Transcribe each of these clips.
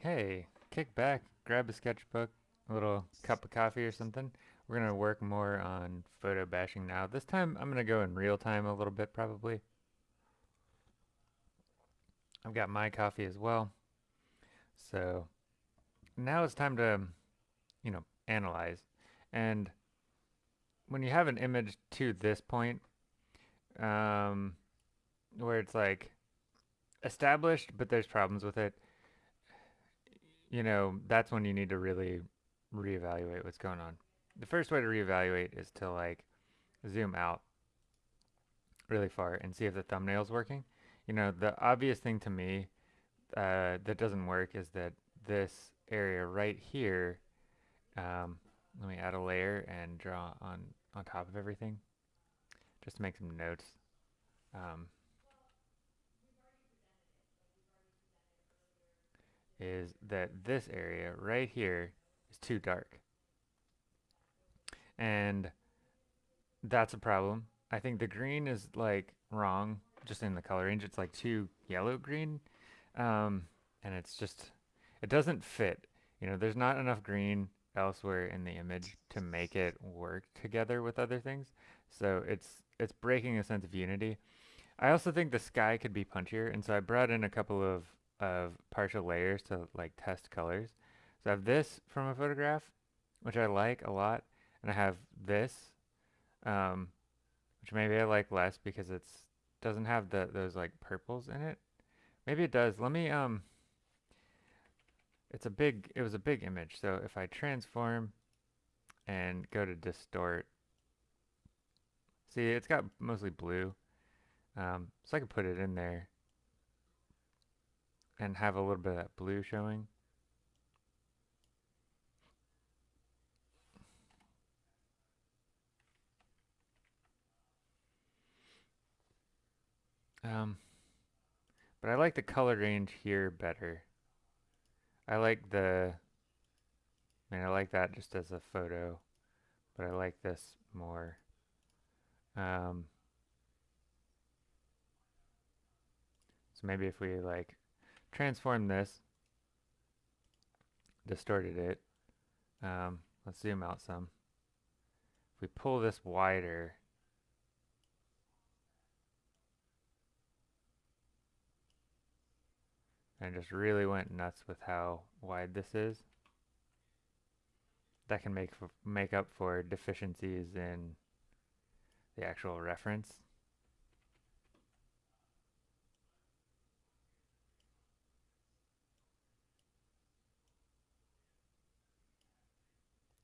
Hey, kick back, grab a sketchbook, a little cup of coffee or something. We're gonna work more on photo bashing now. This time I'm gonna go in real time a little bit probably. I've got my coffee as well. So now it's time to, you know, analyze. And when you have an image to this point, um, where it's like established, but there's problems with it, you know, that's when you need to really reevaluate what's going on. The first way to reevaluate is to like zoom out really far and see if the thumbnail's working. You know, the obvious thing to me uh, that doesn't work is that this area right here, um, let me add a layer and draw on, on top of everything just to make some notes. Um, is that this area right here is too dark. And that's a problem. I think the green is like wrong just in the color range. It's like too yellow green. Um, and it's just, it doesn't fit. You know, there's not enough green elsewhere in the image to make it work together with other things. So it's it's breaking a sense of unity. I also think the sky could be punchier, and so I brought in a couple of of partial layers to like test colors. So I have this from a photograph, which I like a lot, and I have this, um, which maybe I like less because it's doesn't have the those like purples in it. Maybe it does. Let me um. It's a big. It was a big image. So if I transform, and go to distort, see it's got mostly blue. Um, so I could put it in there and have a little bit of that blue showing. Um, but I like the color range here better. I like the, I mean, I like that just as a photo, but I like this more. Um, so maybe if we like transform this, distorted it, um, let's zoom out some. If we pull this wider, and just really went nuts with how wide this is, that can make make up for deficiencies in the actual reference.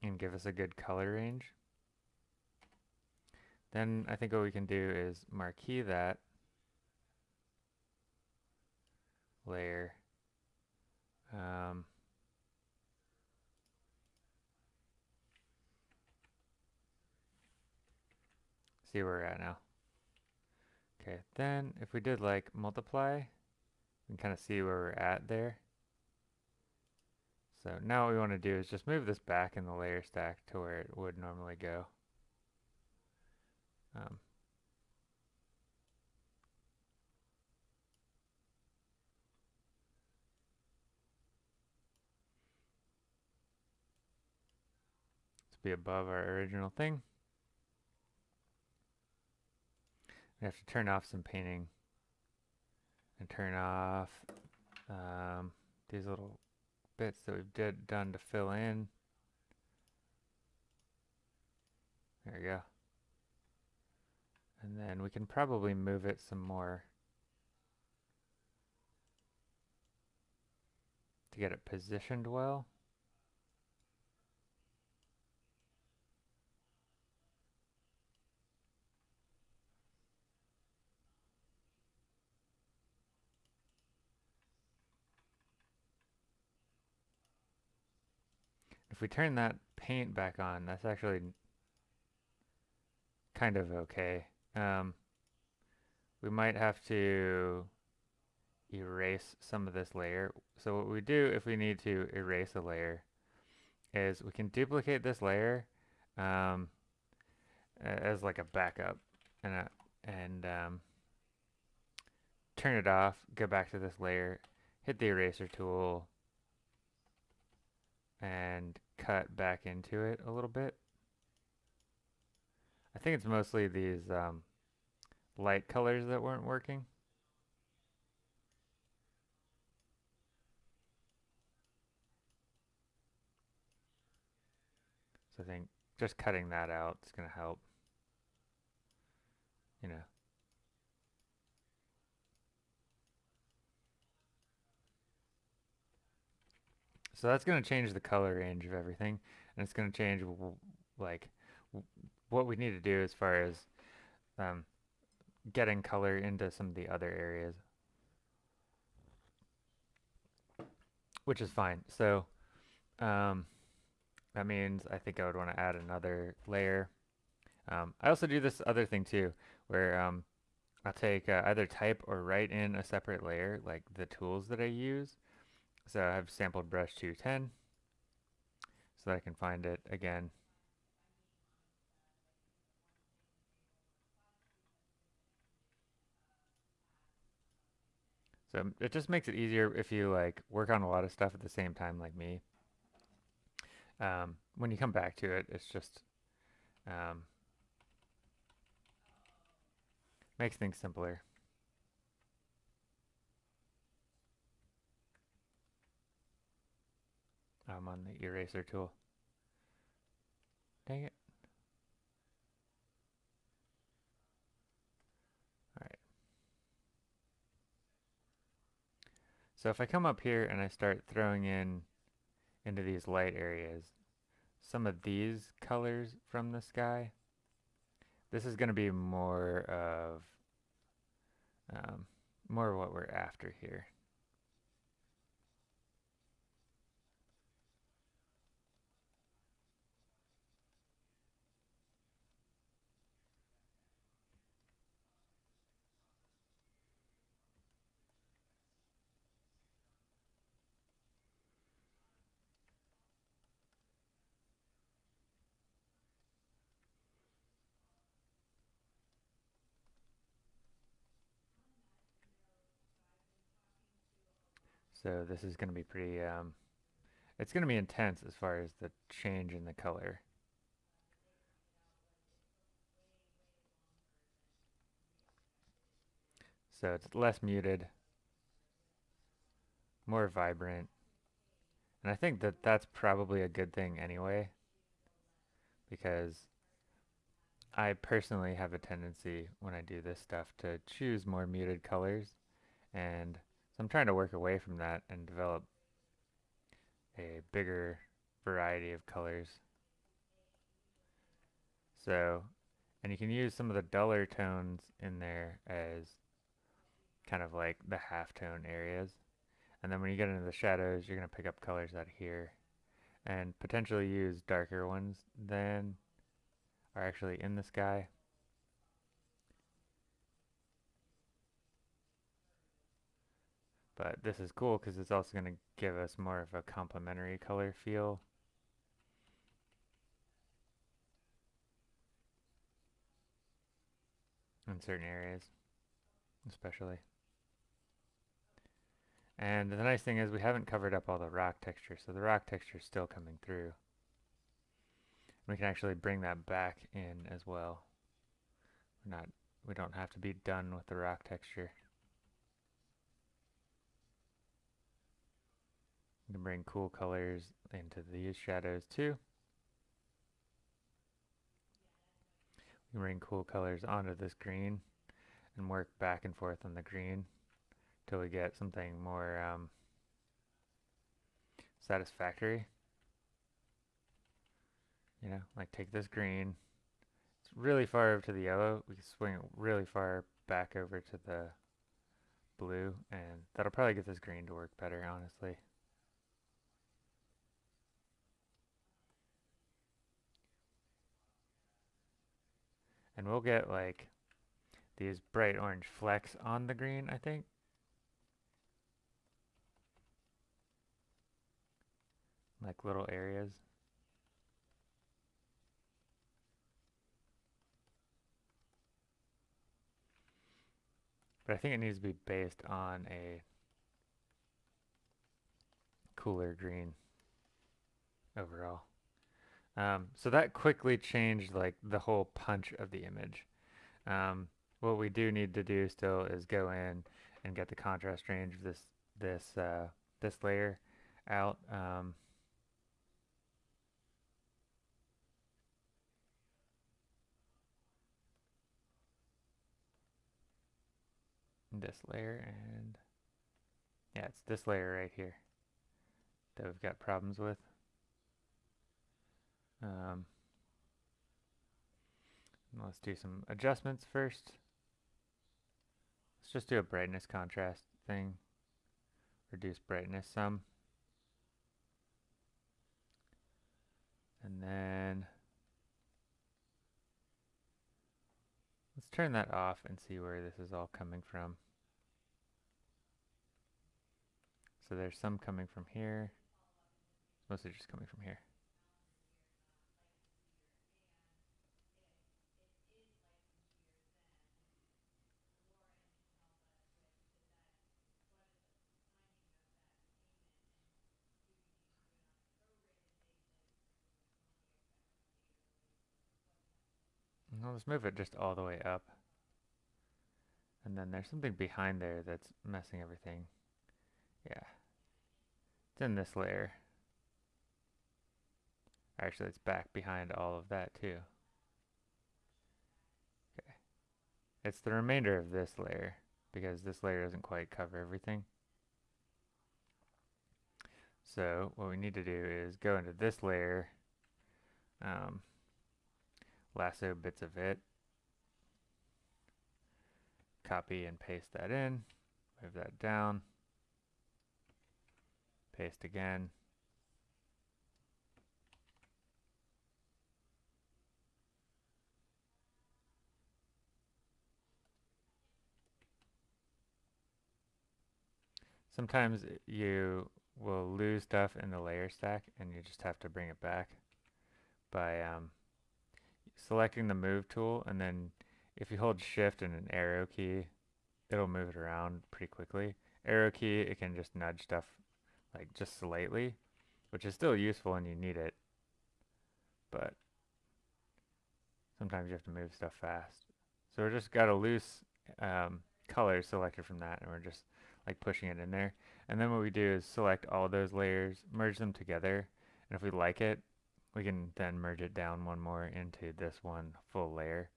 And give us a good color range. Then I think what we can do is marquee that layer. Um, see where we're at now. Okay, then if we did like multiply, we can kind of see where we're at there. So now what we want to do is just move this back in the layer stack to where it would normally go. Um, be above our original thing. We have to turn off some painting and turn off um, these little bits that we've did done to fill in. There we go. And then we can probably move it some more to get it positioned well. If we turn that paint back on, that's actually kind of okay. Um, we might have to erase some of this layer. So what we do if we need to erase a layer is we can duplicate this layer um, as like a backup and, a, and um, turn it off, go back to this layer, hit the eraser tool, and cut back into it a little bit. I think it's mostly these um, light colors that weren't working. So I think just cutting that out is going to help. You know. So that's going to change the color range of everything. And it's going to change like what we need to do as far as um, getting color into some of the other areas. Which is fine. So um, that means I think I would want to add another layer. Um, I also do this other thing too, where um, I'll take uh, either type or write in a separate layer, like the tools that I use. So I have sampled brush 210, so that I can find it again. So it just makes it easier if you like work on a lot of stuff at the same time like me. Um, when you come back to it, it's just um, makes things simpler. I'm on the eraser tool. Dang it. Alright. So if I come up here and I start throwing in into these light areas, some of these colors from the sky, this is going to be more of um, more of what we're after here. So this is going to be pretty, um, it's going to be intense as far as the change in the color. So it's less muted, more vibrant. And I think that that's probably a good thing anyway, because I personally have a tendency when I do this stuff to choose more muted colors and so I'm trying to work away from that and develop a bigger variety of colors. So, and you can use some of the duller tones in there as kind of like the halftone areas. And then when you get into the shadows, you're going to pick up colors out here and potentially use darker ones than are actually in the sky. But this is cool because it's also going to give us more of a complementary color feel. In certain areas, especially. And the nice thing is we haven't covered up all the rock texture, so the rock texture is still coming through. We can actually bring that back in as well. We're not, we don't have to be done with the rock texture. You can bring cool colors into these shadows too. We can bring cool colors onto this green and work back and forth on the green till we get something more um, satisfactory. You know, like take this green, it's really far over to the yellow, we can swing it really far back over to the blue, and that'll probably get this green to work better, honestly. And we'll get like these bright orange flecks on the green, I think. Like little areas. But I think it needs to be based on a cooler green. overall. Um, so that quickly changed like the whole punch of the image. Um, what we do need to do still is go in and get the contrast range of this this uh, this layer out. Um, this layer and yeah, it's this layer right here that we've got problems with. Um, let's do some adjustments first. Let's just do a brightness contrast thing. Reduce brightness some. And then let's turn that off and see where this is all coming from. So there's some coming from here. Mostly just coming from here. Well, let's move it just all the way up. And then there's something behind there that's messing everything. Yeah. It's in this layer. Actually, it's back behind all of that too. Okay. It's the remainder of this layer because this layer doesn't quite cover everything. So what we need to do is go into this layer, um, lasso bits of it, copy and paste that in, move that down, paste again, Sometimes you will lose stuff in the layer stack and you just have to bring it back by um, selecting the move tool and then if you hold shift and an arrow key it'll move it around pretty quickly. Arrow key it can just nudge stuff like just slightly which is still useful and you need it but sometimes you have to move stuff fast. So we're just got a loose um, color selected from that and we're just like pushing it in there. And then what we do is select all those layers, merge them together, and if we like it, we can then merge it down one more into this one full layer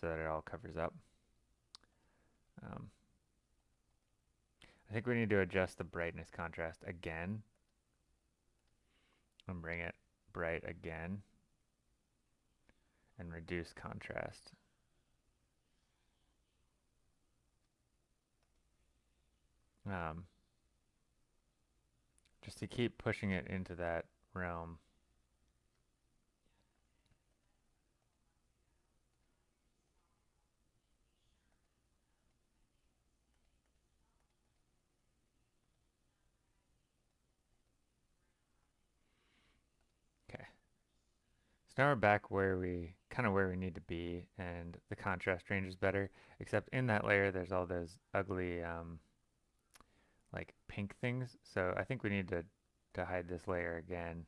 so that it all covers up. Um, I think we need to adjust the brightness contrast again and bring it bright again and reduce contrast. um, just to keep pushing it into that realm. Now we're back where we, kind of where we need to be, and the contrast range is better, except in that layer there's all those ugly um, like pink things. So I think we need to, to hide this layer again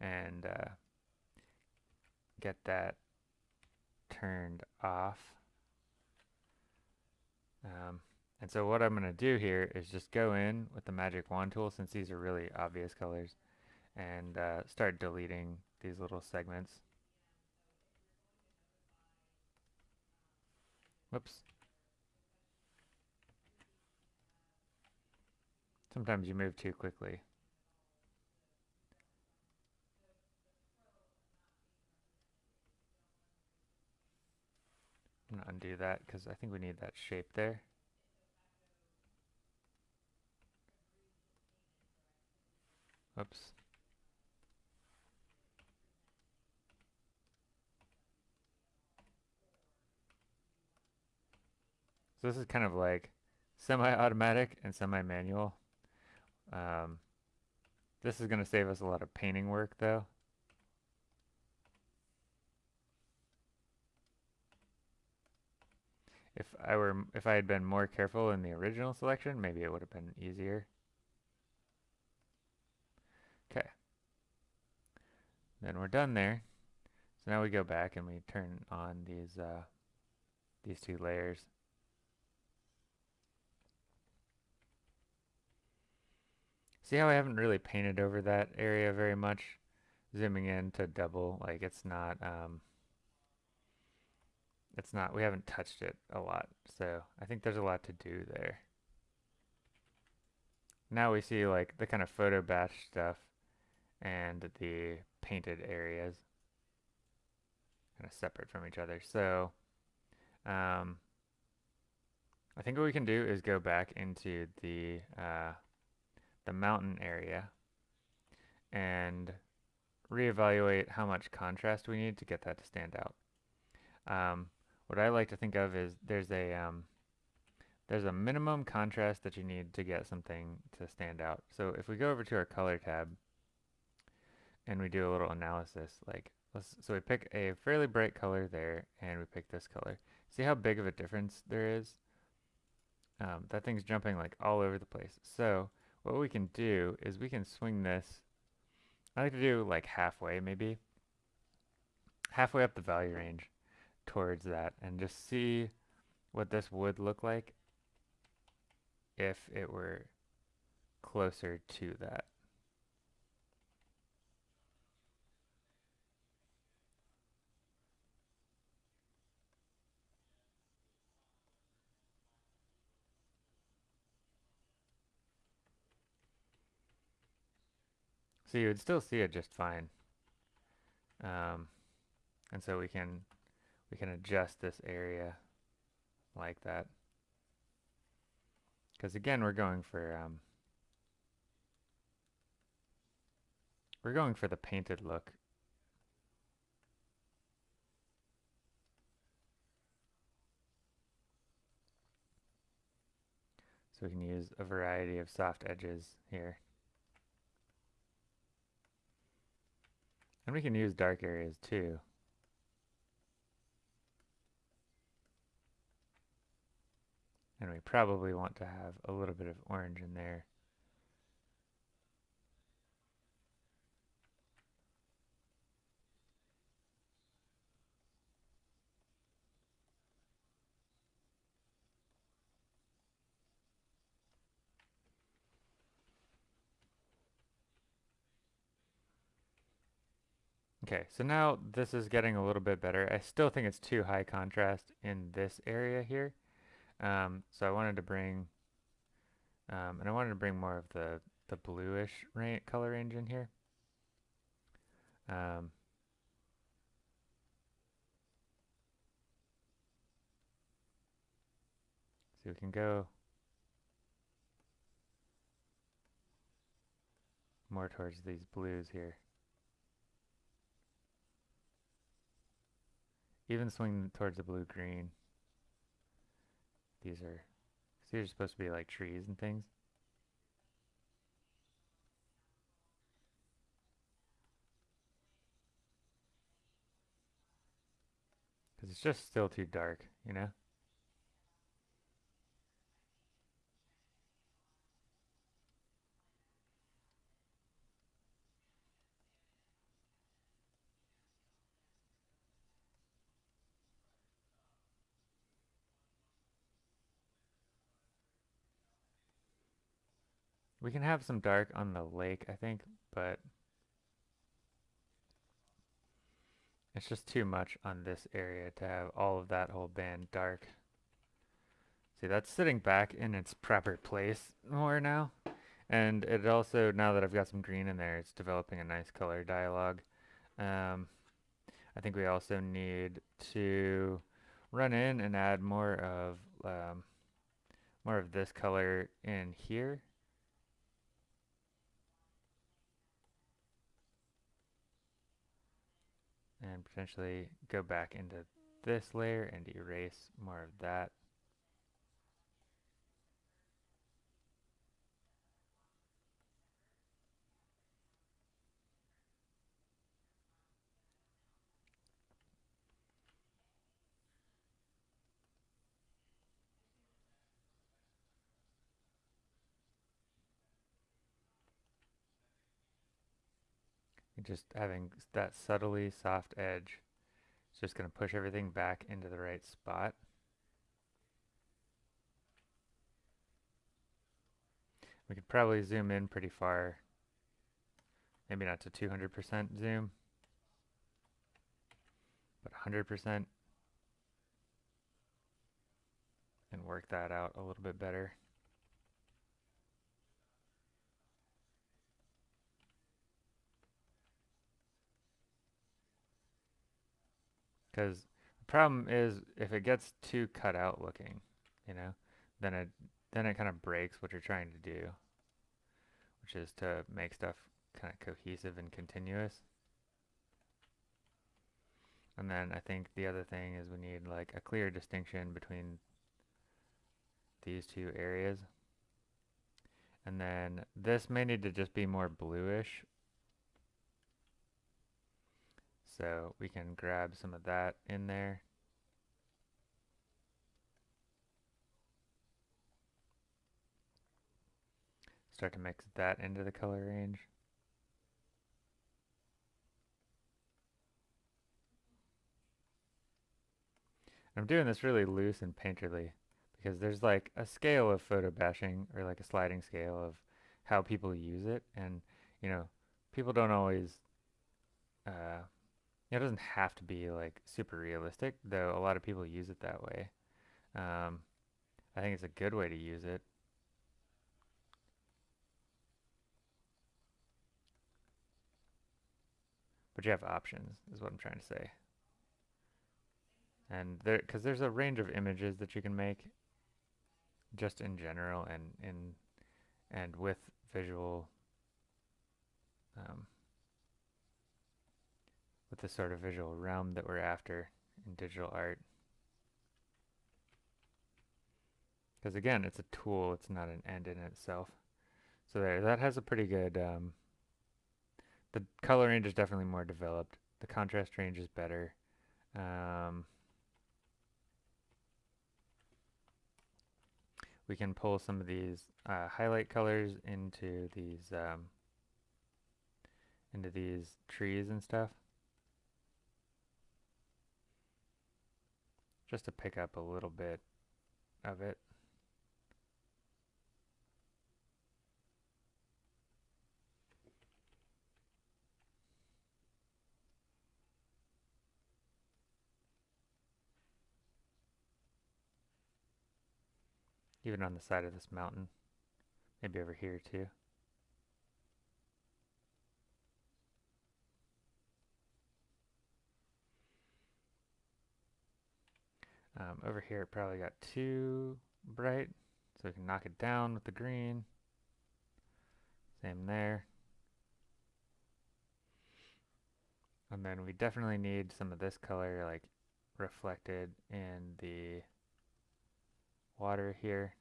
and uh, get that turned off. Um, and so what I'm going to do here is just go in with the magic wand tool since these are really obvious colors and uh, start deleting these little segments. Whoops. Sometimes you move too quickly. I'm going to undo that because I think we need that shape there. Oops. So this is kind of like semi-automatic and semi-manual. Um, this is going to save us a lot of painting work though. If I were, if I had been more careful in the original selection, maybe it would have been easier. Okay. Then we're done there. So now we go back and we turn on these uh, these two layers. See how I haven't really painted over that area very much? Zooming in to double, like it's not, um, it's not, we haven't touched it a lot. So I think there's a lot to do there. Now we see like the kind of photo bash stuff and the painted areas kind of separate from each other. So um, I think what we can do is go back into the uh, the mountain area and reevaluate how much contrast we need to get that to stand out. Um, what I like to think of is there's a um, there's a minimum contrast that you need to get something to stand out. So if we go over to our color tab and we do a little analysis, like so we pick a fairly bright color there and we pick this color. See how big of a difference there is? Um, that thing's jumping like all over the place. So what we can do is we can swing this. I like to do like halfway maybe. Halfway up the value range towards that and just see what this would look like if it were closer to that. So you would still see it just fine. Um, and so we can we can adjust this area like that. Because again, we're going for um, we're going for the painted look. So we can use a variety of soft edges here. And we can use dark areas too. And we probably want to have a little bit of orange in there. Okay, so now this is getting a little bit better. I still think it's too high contrast in this area here. Um, so I wanted to bring, um, and I wanted to bring more of the, the bluish color range in here. Um, so we can go more towards these blues here. Even swing towards the blue-green. These are, these are supposed to be like trees and things. Because it's just still too dark, you know? We can have some dark on the lake, I think, but it's just too much on this area to have all of that whole band dark. See, that's sitting back in its proper place more now. And it also, now that I've got some green in there, it's developing a nice color dialogue. Um, I think we also need to run in and add more of um, more of this color in here potentially go back into this layer and erase more of that. Just having that subtly soft edge. It's just going to push everything back into the right spot. We could probably zoom in pretty far. Maybe not to 200% zoom, but 100% and work that out a little bit better. Because the problem is if it gets too cut out looking, you know, then it then it kind of breaks what you're trying to do, which is to make stuff kind of cohesive and continuous. And then I think the other thing is we need like a clear distinction between these two areas. And then this may need to just be more bluish. So we can grab some of that in there. Start to mix that into the color range. I'm doing this really loose and painterly because there's like a scale of photo bashing or like a sliding scale of how people use it and you know people don't always uh, it doesn't have to be like super realistic though a lot of people use it that way. Um, I think it's a good way to use it. But you have options is what I'm trying to say. And there because there's a range of images that you can make just in general and in and with visual um, with the sort of visual realm that we're after in digital art. Because again, it's a tool, it's not an end in itself. So there, that has a pretty good, um, the color range is definitely more developed. The contrast range is better. Um, we can pull some of these uh, highlight colors into these um, into these trees and stuff just to pick up a little bit of it even on the side of this mountain. Maybe over here too. Um, over here it probably got too bright, so we can knock it down with the green. Same there. And then we definitely need some of this color like reflected in the water here.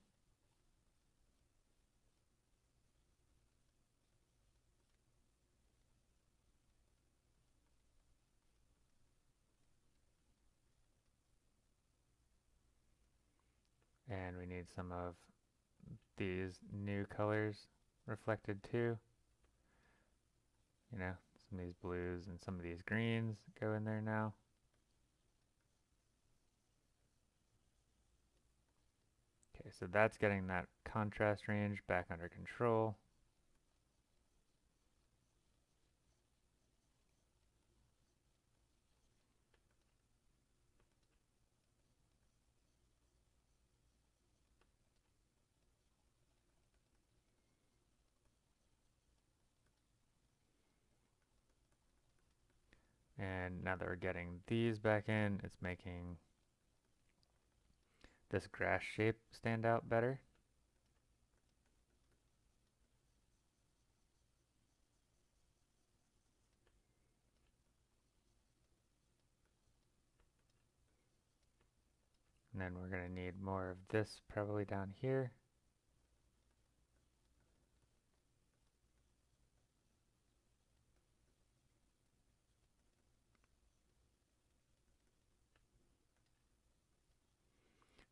And we need some of these new colors reflected too. You know, some of these blues and some of these greens go in there now. Okay, so that's getting that contrast range back under control. And now that we're getting these back in, it's making this grass shape stand out better. And then we're going to need more of this probably down here.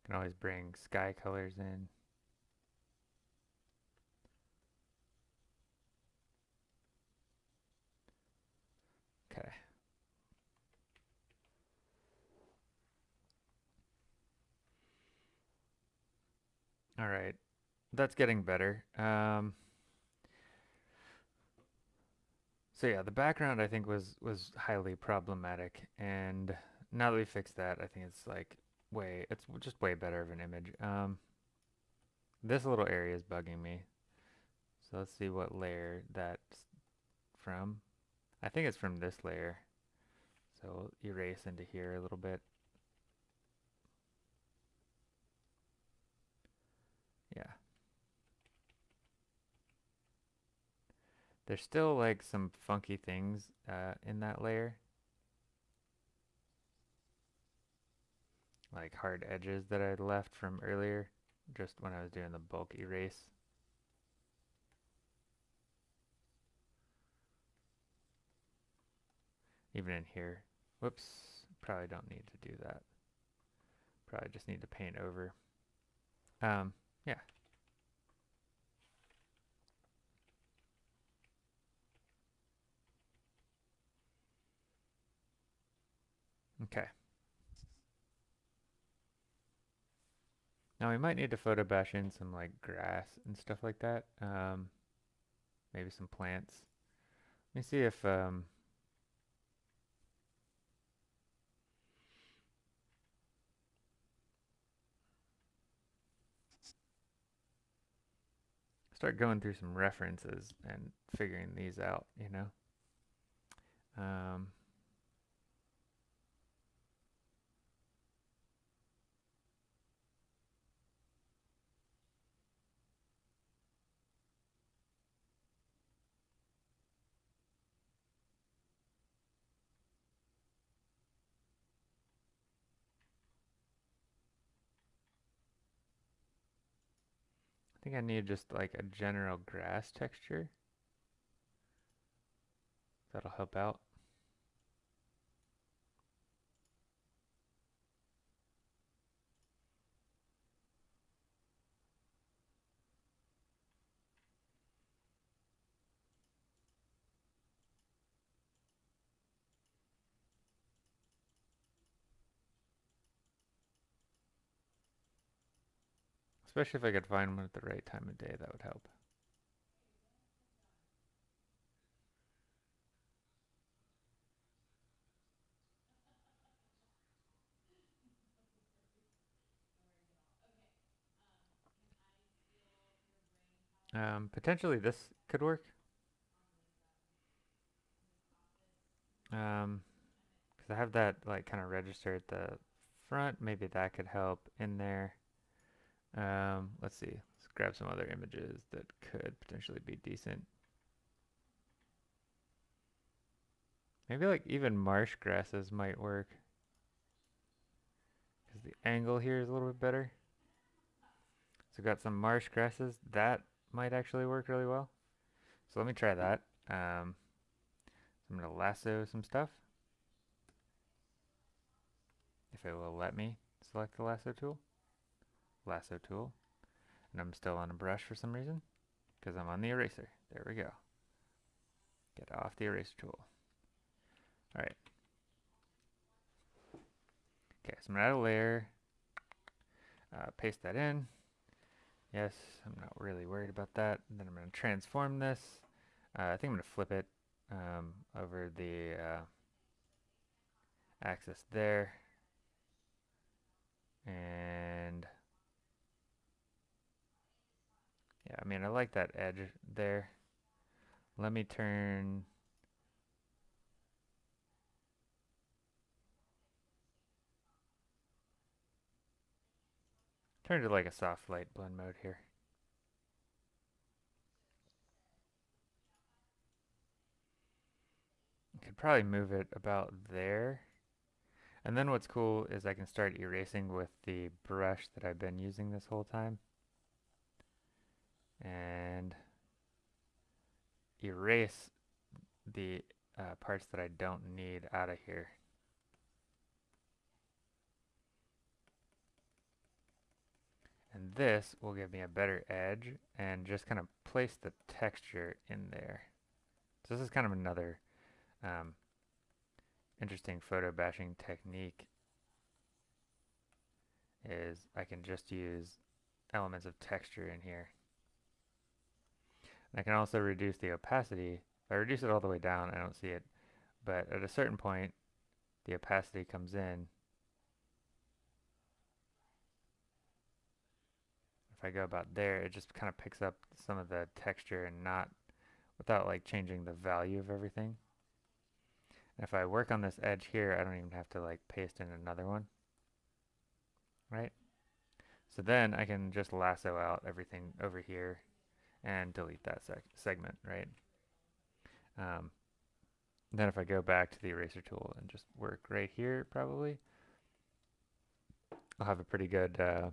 can always bring sky colors in. Okay. All right, that's getting better. Um, so yeah, the background I think was was highly problematic, and now that we fixed that, I think it's like way it's just way better of an image. Um, this little area is bugging me, so let's see what layer that's from. I think it's from this layer. So erase into here a little bit. Yeah. There's still like some funky things uh, in that layer. Like hard edges that I left from earlier, just when I was doing the bulk erase. Even in here. Whoops, probably don't need to do that. Probably just need to paint over. Um, yeah. Okay. Now we might need to photo bash in some like grass and stuff like that. Um, maybe some plants. Let me see if um, start going through some references and figuring these out, you know. Um, think I need just like a general grass texture. That'll help out. Especially if I could find one at the right time of day, that would help. Um, potentially this could work. Um, because I have that like kind of register at the front. Maybe that could help in there. Um, let's see. Let's grab some other images that could potentially be decent. Maybe like even marsh grasses might work. Because the angle here is a little bit better. So got some marsh grasses. That might actually work really well. So let me try that. Um, so I'm going to lasso some stuff. If it will let me select the lasso tool. Lasso tool. And I'm still on a brush for some reason. Because I'm on the eraser. There we go. Get off the eraser tool. Alright. Okay, so I'm to add a layer. Uh, paste that in. Yes, I'm not really worried about that. And then I'm to transform this. Uh, I think I'm to flip it um, over the uh, axis there. And yeah, I mean, I like that edge there. Let me turn Turn to like a soft light blend mode here. Could probably move it about there. And then what's cool is I can start erasing with the brush that I've been using this whole time. And erase the uh, parts that I don't need out of here. And this will give me a better edge and just kind of place the texture in there. So this is kind of another um, interesting photo bashing technique is I can just use elements of texture in here. I can also reduce the opacity. If I reduce it all the way down, I don't see it. But at a certain point, the opacity comes in. If I go about there, it just kind of picks up some of the texture and not without like changing the value of everything. And if I work on this edge here, I don't even have to like paste in another one. Right? So then I can just lasso out everything over here and delete that seg segment, right? Um, then if I go back to the eraser tool and just work right here, probably, I'll have a pretty good, uh,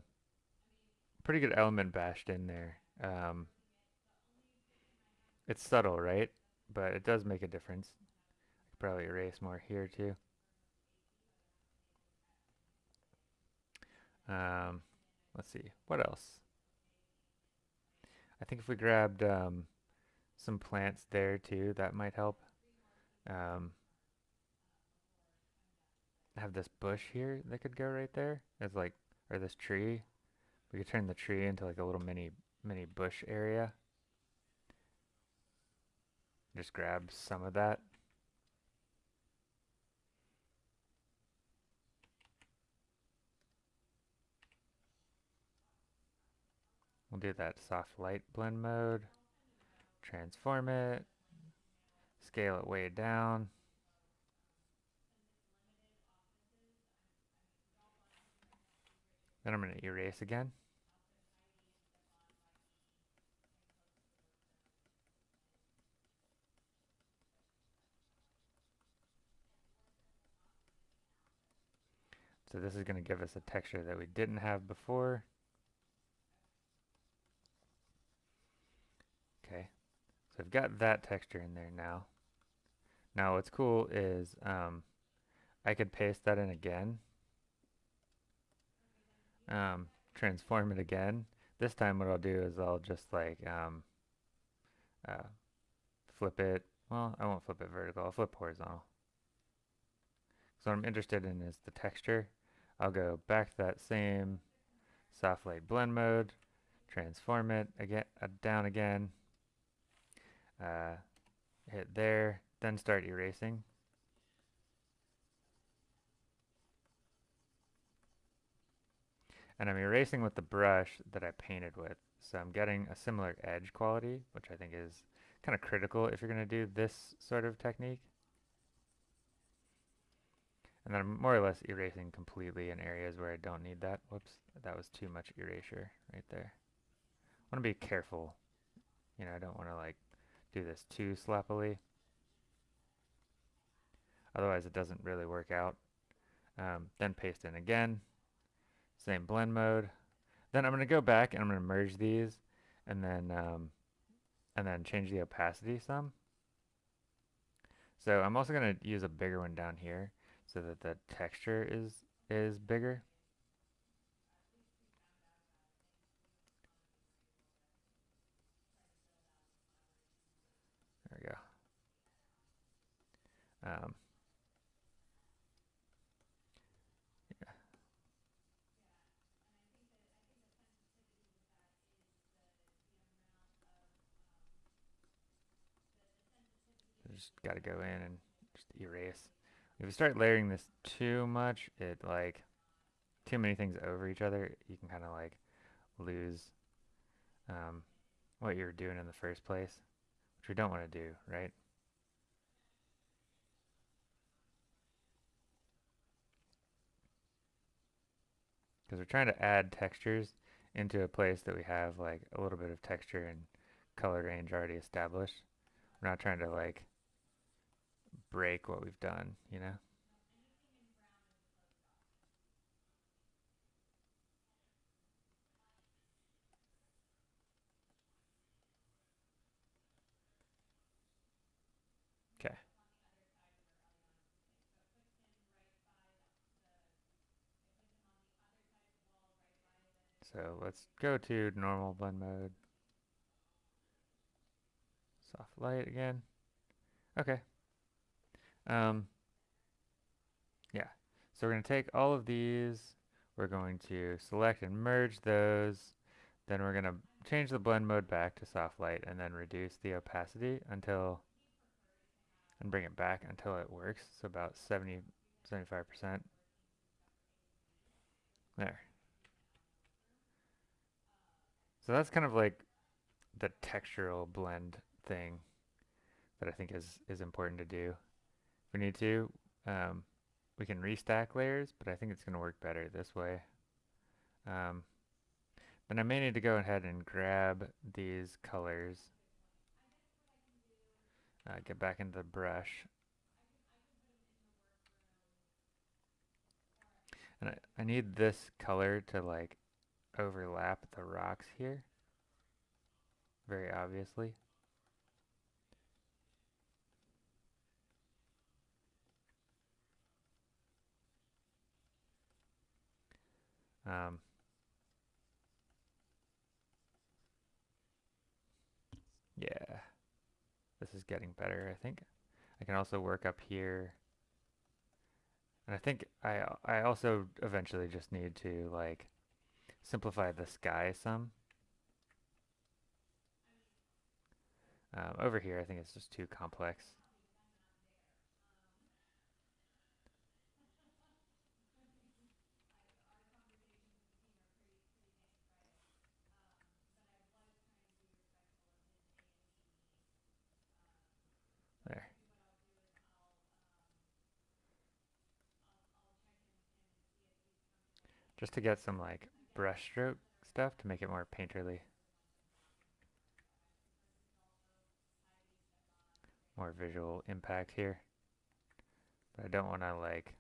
pretty good element bashed in there. Um, it's subtle, right? But it does make a difference. I could probably erase more here too. Um, let's see, what else? I think if we grabbed um, some plants there too, that might help. Um, have this bush here that could go right there as like, or this tree. We could turn the tree into like a little mini mini bush area. Just grab some of that. Do that soft light blend mode, transform it, scale it way down. Then I'm going to erase again. So this is going to give us a texture that we didn't have before. Okay, I've got that texture in there now. Now what's cool is um, I could paste that in again. Um, transform it again. This time what I'll do is I'll just like um, uh, flip it. Well, I won't flip it vertical. I'll flip horizontal. So what I'm interested in is the texture. I'll go back to that same soft light blend mode, transform it again, uh, down again, uh, hit there, then start erasing. And I'm erasing with the brush that I painted with. So I'm getting a similar edge quality, which I think is kind of critical if you're going to do this sort of technique. And then I'm more or less erasing completely in areas where I don't need that. Whoops, that was too much erasure right there. I want to be careful. You know, I don't want to like do this too sloppily. Otherwise it doesn't really work out. Um, then paste in again. Same blend mode. Then I'm going to go back and I'm going to merge these and then um, and then change the opacity some. So I'm also going to use a bigger one down here so that the texture is is bigger. Um. Just got to go in and just erase. If you start layering this too much, it like too many things over each other, you can kind of like lose um, what you're doing in the first place, which we don't want to do, right? Because we're trying to add textures into a place that we have like a little bit of texture and color range already established. We're not trying to like break what we've done, you know? Okay. So let's go to normal blend mode. Soft light again. Okay. Um, yeah, so we're going to take all of these, we're going to select and merge those, then we're going to change the blend mode back to soft light and then reduce the opacity until, and bring it back until it works. So about 70, 75%. There. So that's kind of like the textural blend thing that I think is, is important to do. If we need to, um, we can restack layers, but I think it's going to work better this way. Um, then I may need to go ahead and grab these colors, uh, get back into the brush. And I, I need this color to like overlap the rocks here, very obviously. Um, yeah, this is getting better, I think. I can also work up here. And I think I, I also eventually just need to like simplify the sky some. Um, over here, I think it's just too complex. Just to get some like brushstroke stuff to make it more painterly. More visual impact here. But I don't want to like,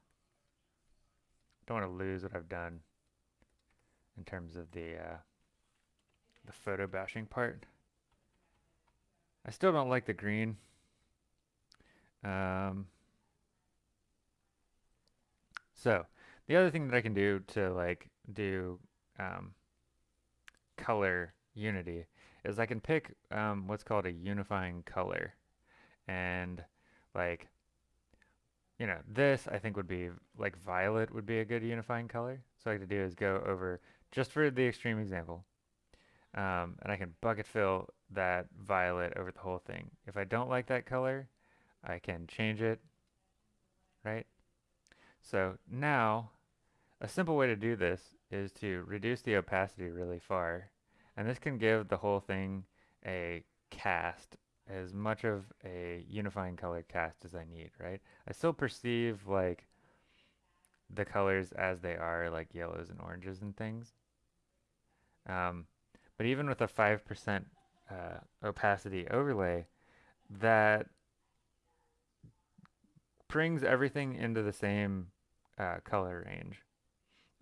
don't want to lose what I've done in terms of the, uh, the photo bashing part. I still don't like the green. Um, so the other thing that I can do to like do um, color unity is I can pick um, what's called a unifying color. And like, you know, this I think would be like violet would be a good unifying color. So I could do is go over, just for the extreme example, um, and I can bucket fill that violet over the whole thing. If I don't like that color, I can change it, right? So now, a simple way to do this is to reduce the opacity really far. And this can give the whole thing a cast, as much of a unifying color cast as I need, right? I still perceive like the colors as they are, like yellows and oranges and things. Um, but even with a 5% uh, opacity overlay, that brings everything into the same uh, color range.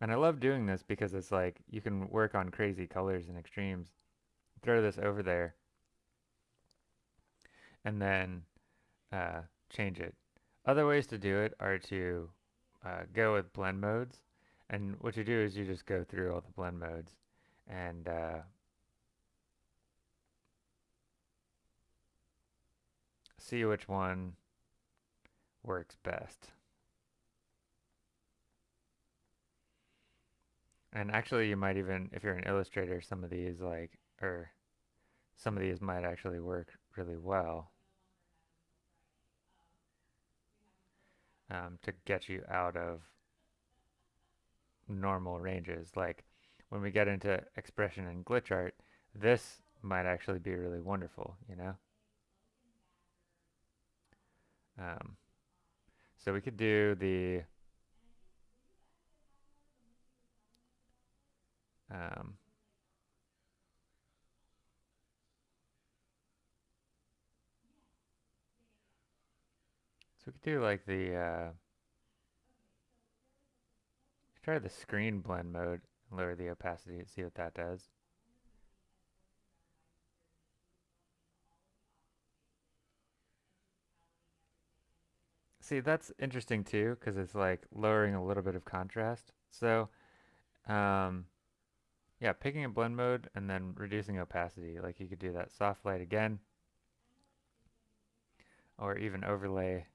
And I love doing this because it's like you can work on crazy colors and extremes. Throw this over there and then uh, change it. Other ways to do it are to uh, go with blend modes. And what you do is you just go through all the blend modes and uh, see which one works best. And actually you might even, if you're an illustrator, some of these like, or some of these might actually work really well um, to get you out of normal ranges. Like when we get into expression and glitch art, this might actually be really wonderful, you know? Um, so we could do the um, so we could do like the uh, try the screen blend mode and lower the opacity and see what that does. See, that's interesting too, because it's like lowering a little bit of contrast. So, um, yeah, picking a blend mode and then reducing opacity. Like you could do that soft light again, or even overlay.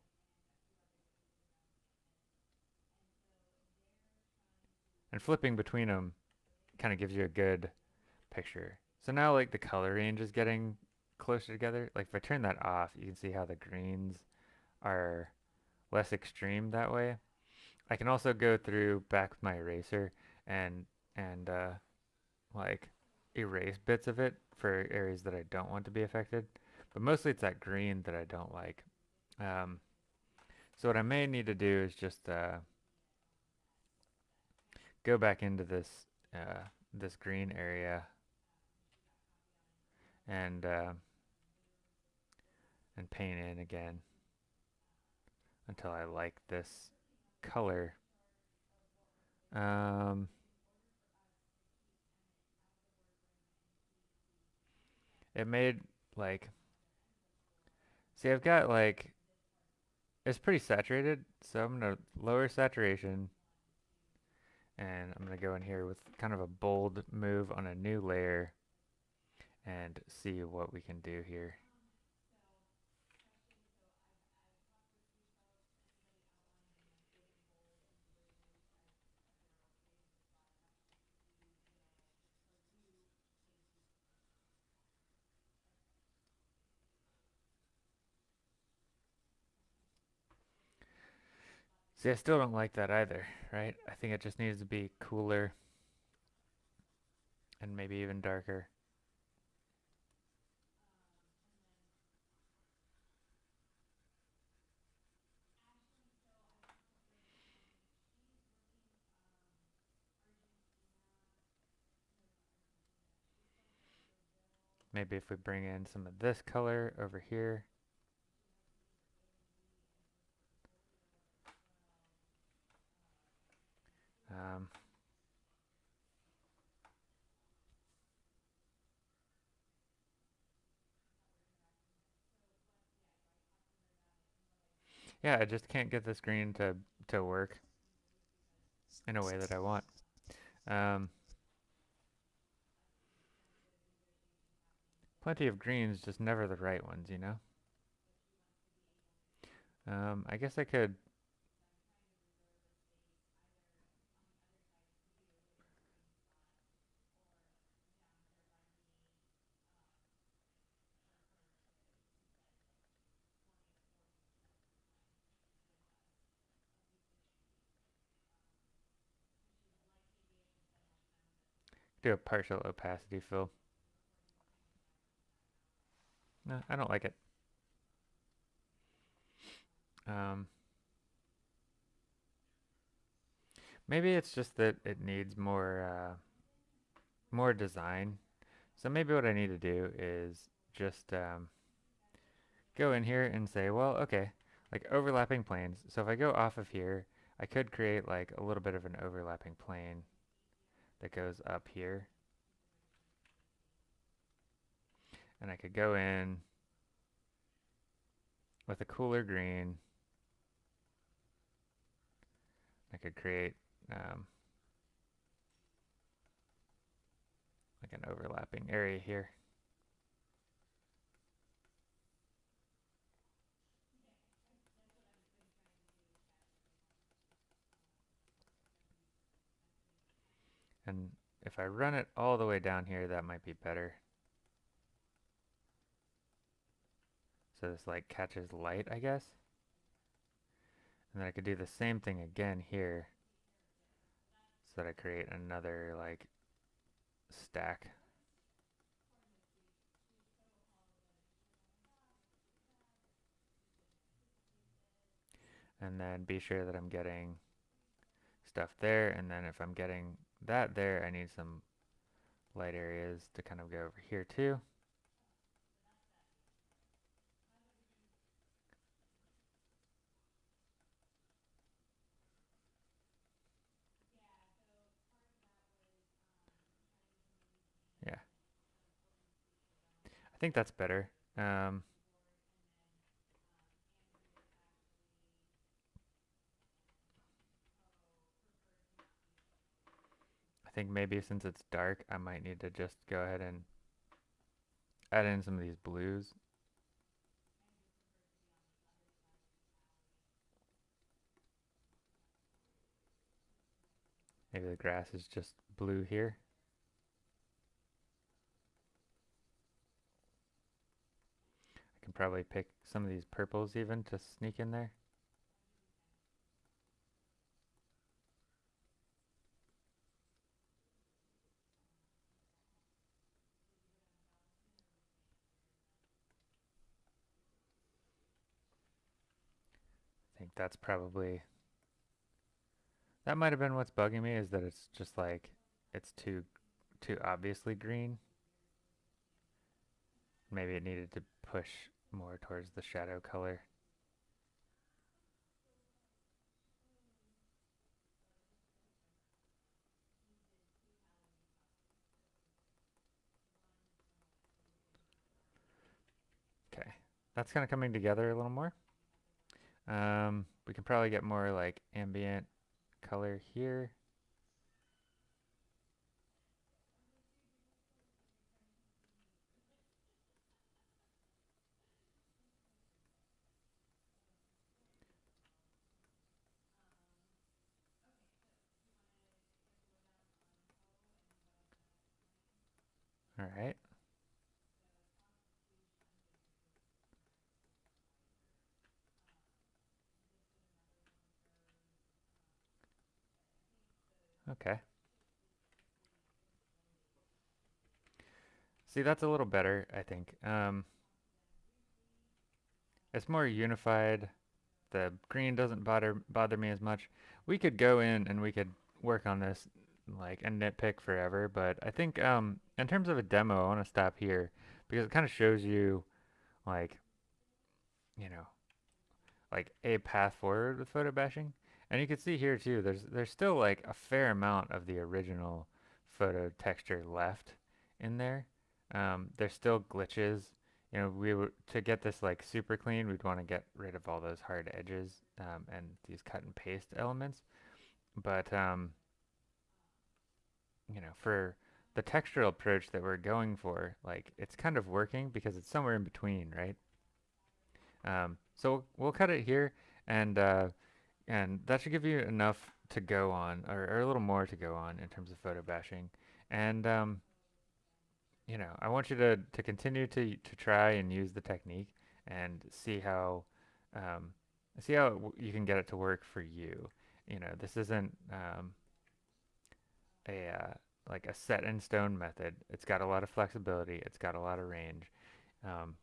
And flipping between them kind of gives you a good picture. So now like the color range is getting closer together. Like if I turn that off, you can see how the greens are less extreme that way. I can also go through back with my eraser and and uh, like erase bits of it for areas that I don't want to be affected. But mostly it's that green that I don't like. Um, so what I may need to do is just uh, go back into this uh, this green area and uh, and paint in again until I like this color. Um, it made like see I've got like it's pretty saturated so I'm gonna lower saturation and I'm gonna go in here with kind of a bold move on a new layer and see what we can do here. See, I still don't like that either, right? I think it just needs to be cooler and maybe even darker. Maybe if we bring in some of this color over here. Um, yeah, I just can't get the green to, to work in a way that I want. Um, plenty of greens, just never the right ones, you know? Um, I guess I could do a partial opacity fill. No, I don't like it. Um, maybe it's just that it needs more uh, more design. So maybe what I need to do is just um, go in here and say, well, okay, like overlapping planes. So if I go off of here, I could create like a little bit of an overlapping plane that goes up here. And I could go in with a cooler green. I could create um, like an overlapping area here. And if I run it all the way down here, that might be better. So this like catches light, I guess. And then I could do the same thing again here. So that I create another like stack. And then be sure that I'm getting stuff there. And then if I'm getting that there, I need some light areas to kind of go over here too. Yeah. I think that's better. Um, think maybe since it's dark, I might need to just go ahead and add in some of these blues. Maybe the grass is just blue here. I can probably pick some of these purples even to sneak in there. That's probably that might have been what's bugging me is that it's just like it's too too obviously green. Maybe it needed to push more towards the shadow color. Okay, that's kind of coming together a little more. Um, we can probably get more like ambient color here. All right. Okay. See, that's a little better, I think. Um, it's more unified. The green doesn't bother bother me as much. We could go in and we could work on this like and nitpick forever, but I think um, in terms of a demo, I want to stop here because it kind of shows you like, you know, like a path forward with photo bashing. And you can see here too, there's there's still like a fair amount of the original photo texture left in there. Um, there's still glitches. You know, we would to get this like super clean, we'd want to get rid of all those hard edges um, and these cut and paste elements. But um, you know, for the textural approach that we're going for, like it's kind of working because it's somewhere in between, right? Um, so we'll cut it here, and uh, and that should give you enough to go on, or, or a little more to go on in terms of photo bashing. And um, you know, I want you to to continue to to try and use the technique and see how um, see how you can get it to work for you. You know, this isn't um, a uh, like a set in stone method. It's got a lot of flexibility. It's got a lot of range. Um,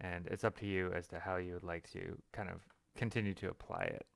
and it's up to you as to how you would like to kind of continue to apply it.